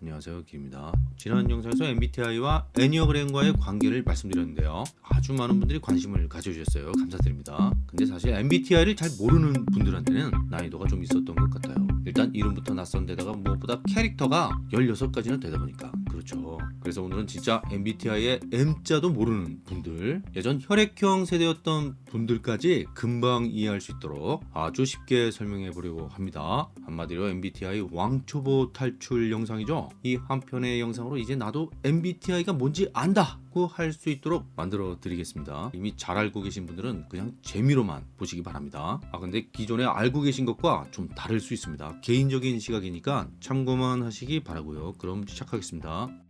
안녕하세요 길입니다. 지난 영상에서 MBTI와 애니어그램과의 관계를 말씀드렸는데요. 아주 많은 분들이 관심을 가져주셨어요. 감사드립니다. 근데 사실 MBTI를 잘 모르는 분들한테는 난이도가 좀 있었던 것 같아요. 일단 이름부터 낯선 데다가 무엇보다 캐릭터가 16가지나 되다 보니까. 그렇죠. 그래서 오늘은 진짜 MBTI의 M자도 모르는 분들. 예전 혈액형 세대였던 분들까지 금방 이해할 수 있도록 아주 쉽게 설명해 보려고 합니다. 한마디로 MBTI 왕초보 탈출 영상이죠. 이 한 편의 영상으로 이제 나도 MBTI가 뭔지 안다고 할수 있도록 만들어 드리겠습니다. 이미 잘 알고 계신 분들은 그냥 재미로만 보시기 바랍니다. 아 근데 기존에 알고 계신 것과 좀 다를 수 있습니다. 개인적인 시각이니까 참고만 하시기 바라고요. 그럼 시작하겠습니다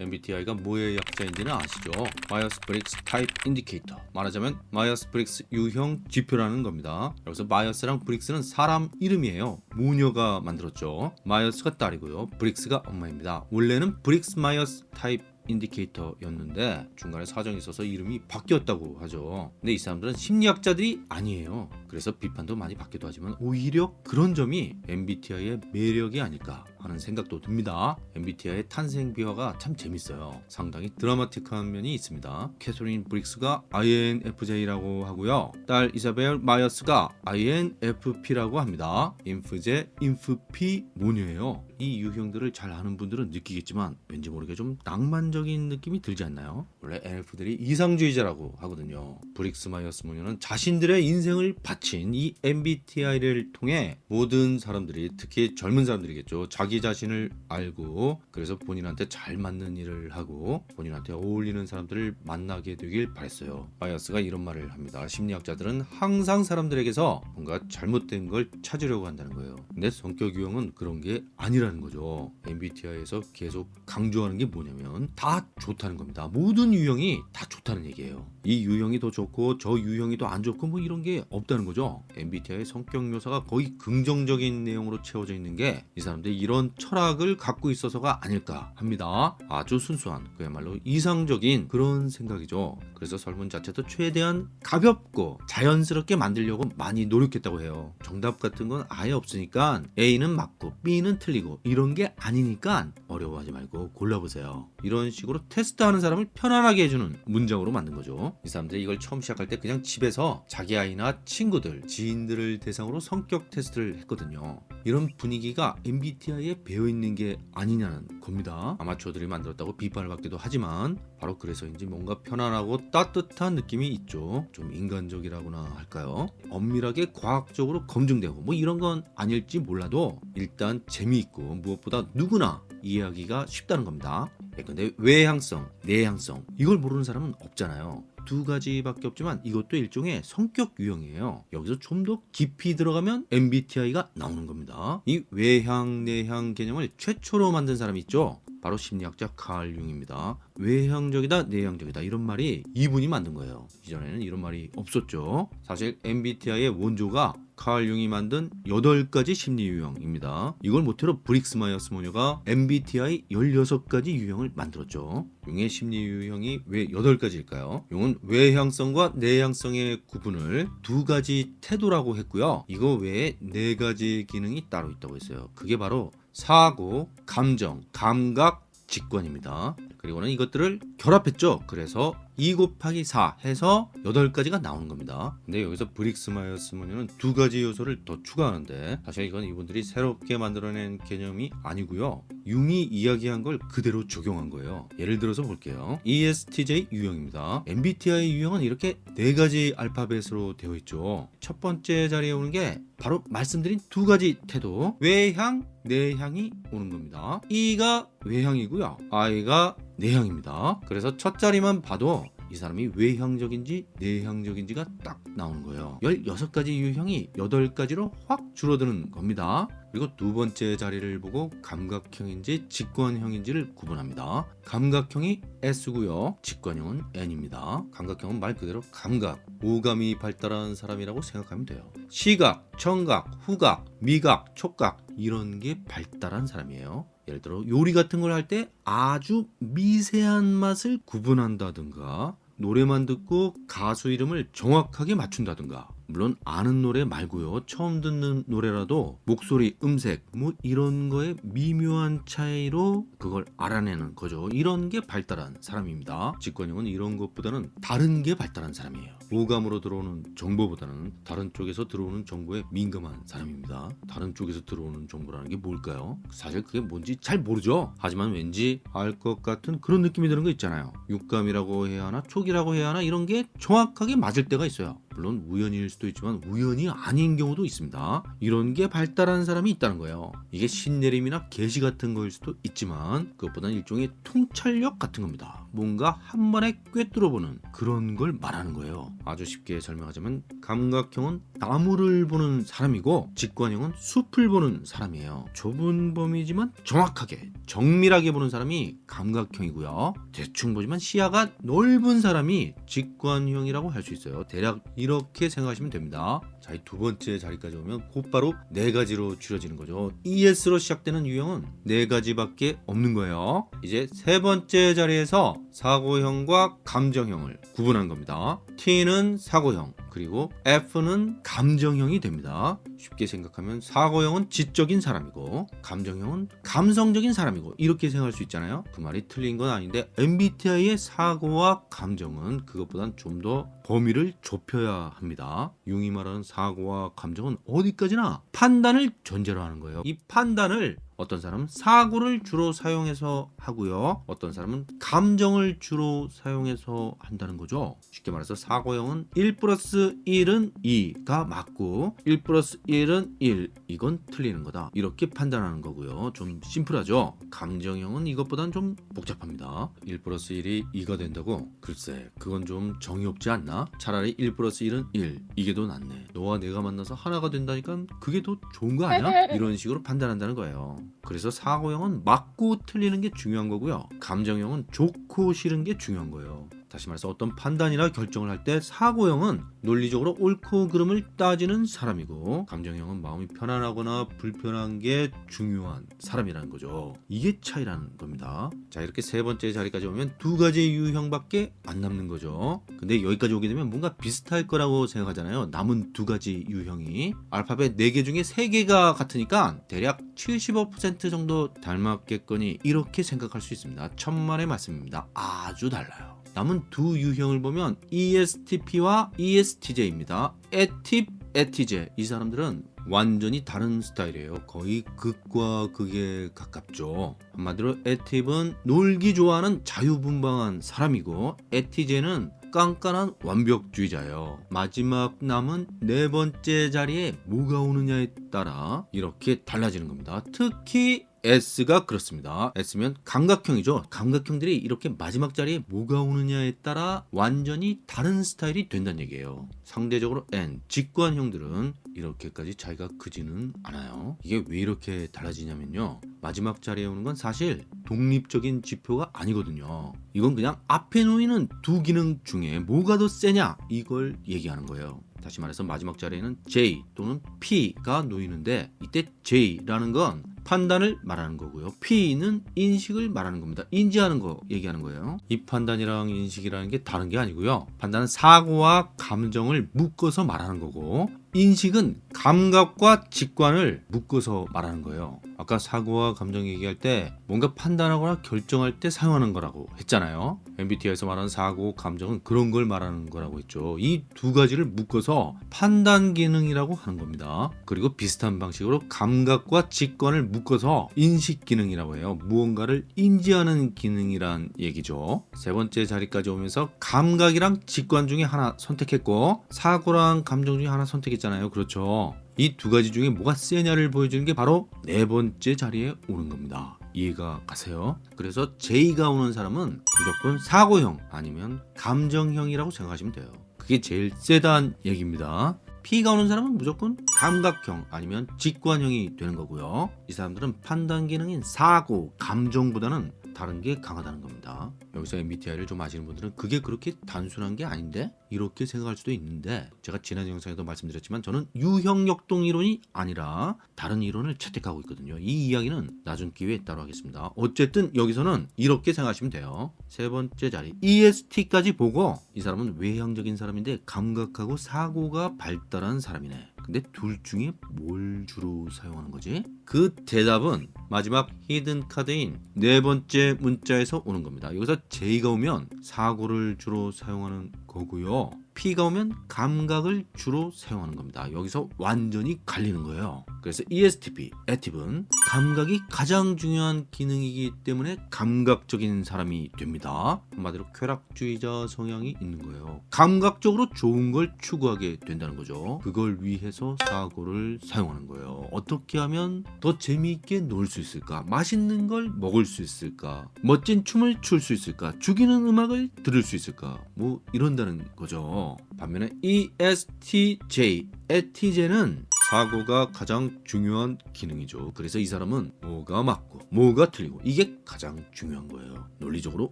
MBTI가 뭐의 약자인지는 아시죠? Myers-Briggs Type Indicator. 말하자면 마이어스-브릭스 유형 지표라는 겁니다. 여기서 마이어스랑 브릭스는 사람 이름이에요. 모녀가 만들었죠. 마이어스가 딸이고요. 브릭스가 엄마입니다. 원래는 Briggs Myers Type Indicator였는데 중간에 사정이 있어서 이름이 바뀌었다고 하죠. 근데 이 사람들은 심리학자들이 아니에요. 그래서 비판도 많이 받기도 하지만 오히려 그런 점이 MBTI의 매력이 아닐까 하는 생각도 듭니다. MBTI의 탄생 비화가 참 재밌어요. 상당히 드라마틱한 면이 있습니다. 캐서린 브릭스가 INFJ라고 하고요. 딸 이사벨 마이어스가 INFP라고 합니다. 인프제, 인프피 모녀예요. 이 유형들을 잘 아는 분들은 느끼겠지만 왠지 모르게 좀 낭만적인 느낌이 들지 않나요? 원래 NF들이 이상주의자라고 하거든요. 브릭스 마이어스 모녀는 자신들의 인생을 바친 이 MBTI를 통해 모든 사람들이 특히 젊은 사람들이겠죠 자기 자신을 알고 그래서 본인한테 잘 맞는 일을 하고 본인한테 어울리는 사람들을 만나게 되길 바랬어요. 마이어스가 이런 말을 합니다. 심리학자들은 항상 사람들에게서 뭔가 잘못된 걸 찾으려고 한다는 거예요. 근데 성격 유형은 그런 게 아니라는 거죠. MBTI에서 계속 강조하는 게 뭐냐면 다 좋다는 겁니다. 모든 유형이 다 좋다는 얘기예요. 이 유형이 더 좋고 저 유형이 더 안 좋고 뭐 이런 게 없다는 거죠. MBTI의 성격 묘사가 거의 긍정적인 내용으로 채워져 있는 게 이 사람들이 이런 철학을 갖고 있어서가 아닐까 합니다. 아주 순수한 그야말로 이상적인 그런 생각이죠. 그래서 설문 자체도 최대한 가볍고 자연스럽게 만들려고 많이 노력했다고 해요. 정답 같은 건 아예 없으니까 A는 맞고 B는 틀리고 이런 게 아니니까 어려워하지 말고 골라보세요. 이런 식으로 테스트하는 사람을 편안하게 해주는 문장으로 만든 거죠. 이 사람들이 이걸 처음 시작할 때 그냥 집에서 자기 아이나 친구들 지인들을 대상으로 성격 테스트를 했거든요 이런 분위기가 MBTI에 배어있는 게 아니냐는 겁니다. 아마추어들이 만들었다고 비판을 받기도 하지만 바로 그래서인지 뭔가 편안하고 따뜻한 느낌이 있죠. 좀 인간적이라고나 할까요? 엄밀하게 과학적으로 검증되고 뭐 이런 건 아닐지 몰라도 일단 재미있고 무엇보다 누구나 이해하기가 쉽다는 겁니다. 예, 근데 외향성, 내향성 이걸 모르는 사람은 없잖아요 두 가지밖에 없지만 이것도 일종의 성격 유형이에요. 여기서 좀 더 깊이 들어가면 MBTI가 나오는 겁니다. 이 외향 내향 개념을 최초로 만든 사람이 있죠. 바로 심리학자 칼 융입니다. 외향적이다 내향적이다. 이런 말이 이분이 만든 거예요. 이전에는 이런 말이 없었죠. 사실 MBTI의 원조가 칼 융이 만든 8가지 심리 유형입니다. 이걸 모태로 브릭스 마이어스 모녀가 MBTI 16가지 유형을 만들었죠. 융의 심리 유형이 왜 8가지일까요? 융은 외향성과 내향성의 구분을 두 가지 태도라고 했고요. 이거 외에 네 가지 기능이 따로 있다고 했어요. 그게 바로 사고, 감정, 감각, 직관입니다. 그리고는 이것들을 결합했죠. 그래서 2 곱하기 4 해서 8가지가 나오는 겁니다. 근데 여기서 브릭스 마이어스 모녀는 두 가지 요소를 더 추가하는데 사실 이건 이분들이 새롭게 만들어낸 개념이 아니고요. 융이 이야기한 걸 그대로 적용한 거예요. 예를 들어서 볼게요. ESTJ 유형입니다. MBTI 유형은 이렇게 네 가지 알파벳으로 되어 있죠. 첫 번째 자리에 오는 게 바로 말씀드린 두 가지 태도 외향, 내향이 오는 겁니다. E가 외향이고요. I가 내향입니다. 그래서 첫 자리만 봐도 이 사람이 외향적인지 내향적인지가 딱 나오는 거예요. 16가지 유형이 8가지로 확 줄어드는 겁니다. 그리고 두 번째 자리를 보고 감각형인지 직관형인지를 구분합니다. 감각형이 S고요. 직관형은 N입니다. 감각형은 말 그대로 감각, 오감이 발달한 사람이라고 생각하면 돼요. 시각, 청각, 후각, 미각, 촉각 이런 게 발달한 사람이에요. 예를 들어 요리 같은 걸 할 때 아주 미세한 맛을 구분한다든가 노래만 듣고 가수 이름을 정확하게 맞춘다든가 물론 아는 노래 말고요. 처음 듣는 노래라도 목소리 음색 뭐 이런 거에 미묘한 차이로 그걸 알아내는 거죠. 이런 게 발달한 사람입니다. 직관형은 이런 것보다는 다른 게 발달한 사람이에요. 오감으로 들어오는 정보보다는 다른 쪽에서 들어오는 정보에 민감한 사람입니다. 다른 쪽에서 들어오는 정보라는 게 뭘까요? 사실 그게 뭔지 잘 모르죠. 하지만 왠지 알 것 같은 그런 느낌이 드는 거 있잖아요. 육감이라고 해야 하나 촉이라고 해야 하나 이런 게 정확하게 맞을 때가 있어요 물론 우연일 수도 있지만 우연이 아닌 경우도 있습니다. 이런 게 발달한 사람이 있다는 거예요. 이게 신내림이나 계시 같은 거일 수도 있지만 그것보다는 일종의 통찰력 같은 겁니다. 뭔가 한 번에 꿰뚫어보는 그런 걸 말하는 거예요. 아주 쉽게 설명하자면 감각형은 나무를 보는 사람이고 직관형은 숲을 보는 사람이에요. 좁은 범위지만 정확하게 정밀하게 보는 사람이 감각형이고요. 대충 보지만 시야가 넓은 사람이 직관형이라고 할 수 있어요. 대략 이렇게 생각하시면 됩니다. 자, 이두 번째 자리까지 오면 곧바로 네 가지로 줄여지는 거죠. ES로 시작되는 유형은 네 가지밖에 없는 거예요. 이제 세 번째 자리에서 사고형과 감정형을 구분한 겁니다. T는 사고형, 그리고 F는 감정형이 됩니다. 쉽게 생각하면 사고형은 지적인 사람이고 감정형은 감성적인 사람이고 이렇게 생각할 수 있잖아요. 그 말이 틀린 건 아닌데 MBTI의 사고와 감정은 그것보단 좀 더 범위를 좁혀야 합니다. 융이 말하는 사고와 감정은 어디까지나 판단을 전제로 하는 거예요. 이 판단을 어떤 사람은 사고를 주로 사용해서 하고요. 어떤 사람은 감정을 주로 사용해서 한다는 거죠. 쉽게 말해서 사고형은 1 플러스 1은 2가 맞고 1 플러스 1은 1 이건 틀리는 거다. 이렇게 판단하는 거고요. 좀 심플하죠. 감정형은 이것보다는 좀 복잡합니다. 1 플러스 1이 2가 된다고? 글쎄 그건 좀 정이 없지 않나? 차라리 1 플러스 1은 1 이게 더 낫네. 너와 내가 만나서 하나가 된다니까 그게 더 좋은 거 아니야? 이런 식으로 판단한다는 거예요. 그래서 사고형은 맞고 틀리는 게 중요한 거고요. 감정형은 좋고 싫은 게 중요한 거예요. 다시 말해서 어떤 판단이나 결정을 할 때 사고형은 논리적으로 옳고 그름을 따지는 사람이고 감정형은 마음이 편안하거나 불편한 게 중요한 사람이라는 거죠. 이게 차이라는 겁니다. 자 이렇게 세 번째 자리까지 오면 두 가지 유형밖에 안 남는 거죠. 근데 여기까지 오게 되면 뭔가 비슷할 거라고 생각하잖아요. 남은 두 가지 유형이 알파벳 4개 중에 3개가 같으니까 대략 75% 정도 닮았겠거니 이렇게 생각할 수 있습니다. 천만의 말씀입니다. 아주 달라요. 남은 두 유형을 보면 ESTP와 ESTJ입니다. 에팁, 에티제 이 사람들은 완전히 다른 스타일이에요. 거의 극과 극에 가깝죠. 한마디로 에팁은 놀기 좋아하는 자유분방한 사람이고 에티제는 깐깐한 완벽주의자예요. 마지막 남은 네 번째 자리에 뭐가 오느냐에 따라 이렇게 달라지는 겁니다. 특히 S가 그렇습니다. S면 감각형이죠. 감각형들이 이렇게 마지막 자리에 뭐가 오느냐에 따라 완전히 다른 스타일이 된다는 얘기예요. 상대적으로 N, 직관형들은 이렇게까지 차이가 크지는 않아요. 이게 왜 이렇게 달라지냐면요. 마지막 자리에 오는 건 사실 독립적인 지표가 아니거든요. 이건 그냥 앞에 놓이는 두 기능 중에 뭐가 더 세냐 이걸 얘기하는 거예요. 다시 말해서 마지막 자리에는 J 또는 P가 놓이는데 이때 J라는 건 판단을 말하는 거고요. P는 인식을 말하는 겁니다. 인지하는 거 얘기하는 거예요. 이 판단이랑 인식이라는 게 다른 게 아니고요. 판단은 사고와 감정을 묶어서 말하는 거고 인식은 감각과 직관을 묶어서 말하는 거예요. 아까 사고와 감정 얘기할 때 뭔가 판단하거나 결정할 때 사용하는 거라고 했잖아요. MBTI에서 말하는 사고, 감정은 그런 걸 말하는 거라고 했죠. 이 두 가지를 묶어서 판단 기능이라고 하는 겁니다. 그리고 비슷한 방식으로 감각과 직관을 묶어서 인식 기능이라고 해요. 무언가를 인지하는 기능이란 얘기죠. 세 번째 자리까지 오면서 감각이랑 직관 중에 하나 선택했고 사고랑 감정 중에 하나 선택했 잖아요. 그렇죠. 이 두 가지 중에 뭐가 세냐를 보여주는 게 바로 네 번째 자리에 오는 겁니다. 이해가 가세요? 그래서 J가 오는 사람은 무조건 사고형 아니면 감정형이라고 생각하시면 돼요. 그게 제일 세다는 얘기입니다. P가 오는 사람은 무조건 감각형 아니면 직관형이 되는 거고요. 이 사람들은 판단 기능인 사고, 감정보다는 다른 게 강하다는 겁니다. 여기서 MBTI를 좀 아시는 분들은 그게 그렇게 단순한 게 아닌데 이렇게 생각할 수도 있는데 제가 지난 영상에도 말씀드렸지만 저는 유형 역동 이론이 아니라 다른 이론을 채택하고 있거든요. 이 이야기는 나중 기회에 따로 하겠습니다. 어쨌든 여기서는 이렇게 생각하시면 돼요. 세 번째 자리 EST까지 보고 이 사람은 외향적인 사람인데 감각하고 사고가 발달한 사람이네. 근데 둘 중에 뭘 주로 사용하는 거지? 그 대답은 마지막 히든 카드인 네 번째 문자에서 오는 겁니다. 여기서 J가 오면 사고를 주로 사용하는 거고요. P가 오면 감각을 주로 사용하는 겁니다. 여기서 완전히 갈리는 거예요. 그래서 ESTP, 액티브는 감각이 가장 중요한 기능이기 때문에 감각적인 사람이 됩니다. 한마디로 쾌락주의자 성향이 있는 거예요. 감각적으로 좋은 걸 추구하게 된다는 거죠. 그걸 위해서 사고를 사용하는 거예요. 어떻게 하면 더 재미있게 놀 수 있을까? 맛있는 걸 먹을 수 있을까? 멋진 춤을 출 수 있을까? 죽이는 음악을 들을 수 있을까? 뭐 이런다는 거죠. 반면에 ESTJ, 에티제는 사고가 가장 중요한 기능이죠. 그래서 이 사람은 뭐가 맞고 뭐가 틀리고 이게 가장 중요한 거예요. 논리적으로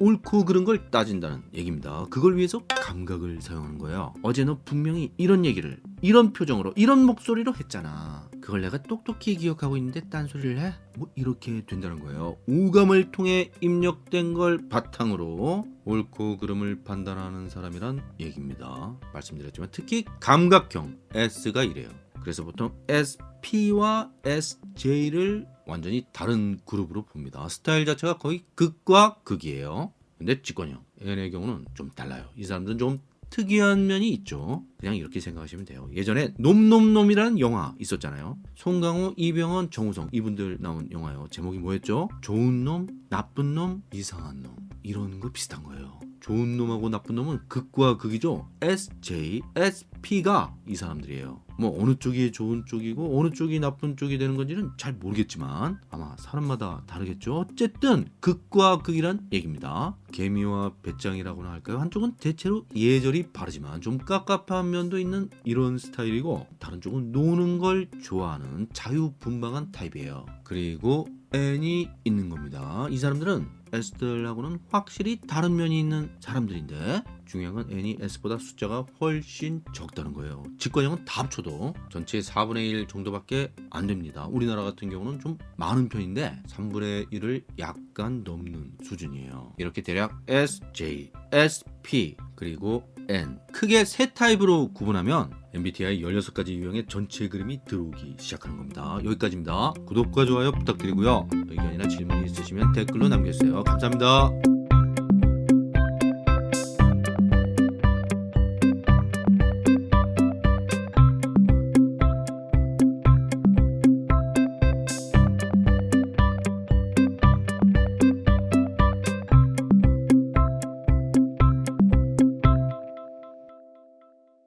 옳고 그른 걸 따진다는 얘기입니다. 그걸 위해서 감각을 사용하는 거예요. 어제 너 분명히 이런 얘기를 이런 표정으로 이런 목소리로 했잖아. 그걸 내가 똑똑히 기억하고 있는데 딴소리를 해? 뭐 이렇게 된다는 거예요. 오감을 통해 입력된 걸 바탕으로 옳고 그름을 판단하는 사람이란 얘기입니다. 말씀드렸지만 특히 감각형 S가 이래요. 그래서 보통 SP와 SJ를 완전히 다른 그룹으로 봅니다. 스타일 자체가 거의 극과 극이에요. 근데 직권형 N의 경우는 좀 달라요. 이 사람들은 좀 특이한 면이 있죠. 그냥 이렇게 생각하시면 돼요. 예전에 놈놈놈이라는 영화 있었잖아요. 송강호, 이병헌, 정우성 이분들 나온 영화요. 제목이 뭐였죠? 좋은 놈, 나쁜 놈, 이상한 놈 이런 거 비슷한 거예요. 좋은 놈하고 나쁜 놈은 극과 극이죠. SJ, SP가 이 사람들이에요. 뭐 어느 쪽이 좋은 쪽이고 어느 쪽이 나쁜 쪽이 되는 건지는 잘 모르겠지만 아마 사람마다 다르겠죠. 어쨌든 극과 극이란 얘기입니다. 개미와 배짱이라고나 할까요? 한쪽은 대체로 예절이 바르지만 좀 깝깝한 면도 있는 이런 스타일이고 다른 쪽은 노는 걸 좋아하는 자유분방한 타입이에요. 그리고 N이 있는 겁니다. 이 사람들은 S들하고는 확실히 다른 면이 있는 사람들인데 중요한 건 N이 S보다 숫자가 훨씬 적다는 거예요. 직관형은 다 합쳐도 전체의 4분의 1 정도밖에 안 됩니다. 우리나라 같은 경우는 좀 많은 편인데 3분의 1을 약간 넘는 수준이에요. 이렇게 대략 SJ, SP 그리고 N 크게 세 타입으로 구분하면 MBTI 16가지 유형의 전체 그림이 들어오기 시작하는 겁니다. 여기까지입니다. 구독과 좋아요 부탁드리고요. 의견이나 질문이 있으시면 댓글로 남겨주세요. 감사합니다.